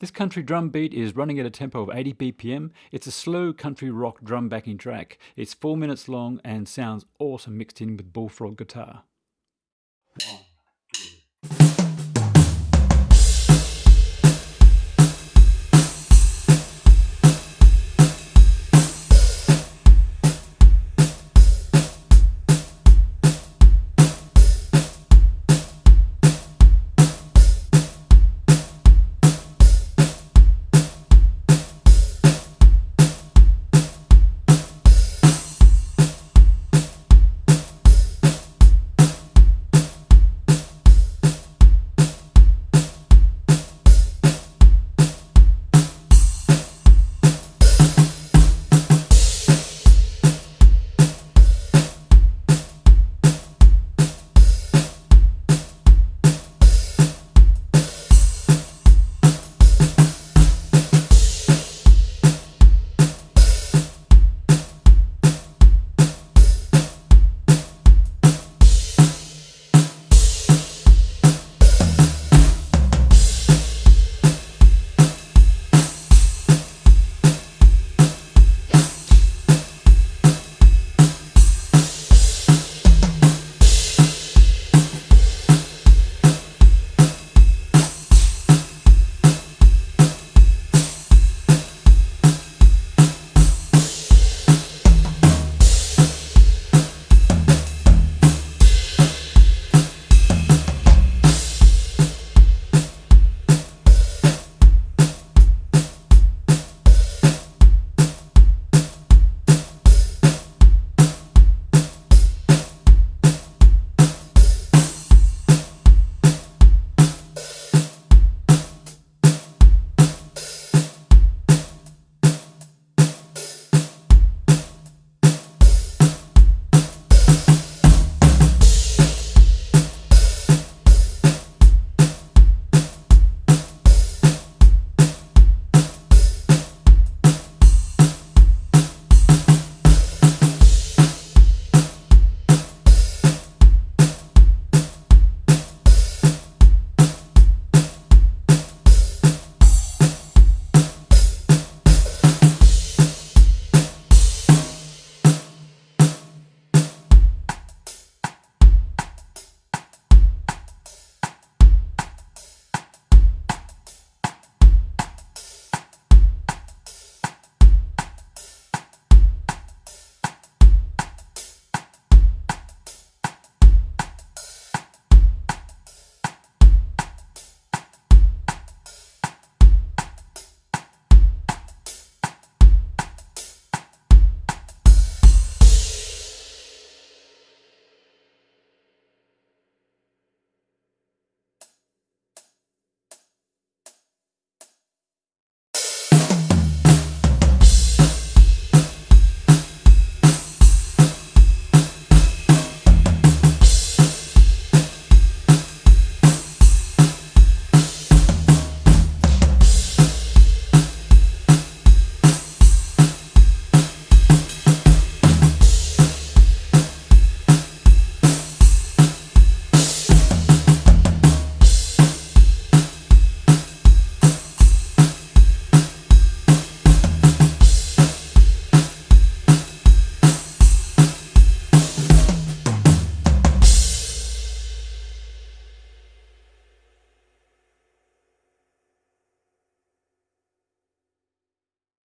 This country drum beat is running at a tempo of 80 BPM. It's a slow country rock drum backing track. It's 4 minutes long and sounds awesome mixed in with bullfrog guitar.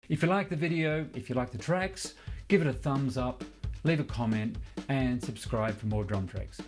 If you like the video, if you like the tracks, give it a thumbs up, leave a comment and subscribe for more drum tracks.